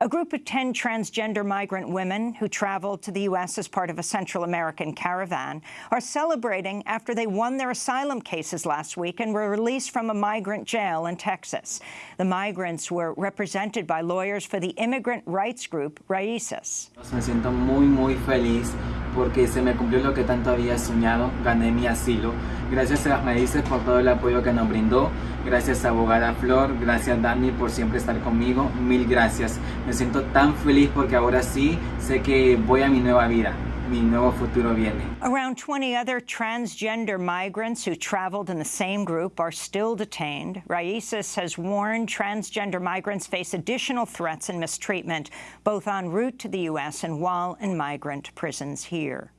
A group of 10 transgender migrant women who traveled to the U.S. as part of a Central American caravan are celebrating after they won their asylum cases last week and were released from a migrant jail in Texas. The migrants were represented by lawyers for the immigrant rights group Raíces. Me siento muy, muy feliz porque se me cumplió lo que tanto había soñado, gané mi asilo. Gracias a las Raíces por todo el apoyo que nos brindó, gracias a abogada Flor, gracias Dani por siempre estar conmigo, mil gracias. Me siento tan feliz porque ahora sí sé que voy a mi nueva vida. Mi nuevo futuro viene. Around 20 other transgender migrants who traveled in the same group are still detained. Raíces has warned transgender migrants face additional threats and mistreatment, both en route to the U.S. and while in migrant prisons here.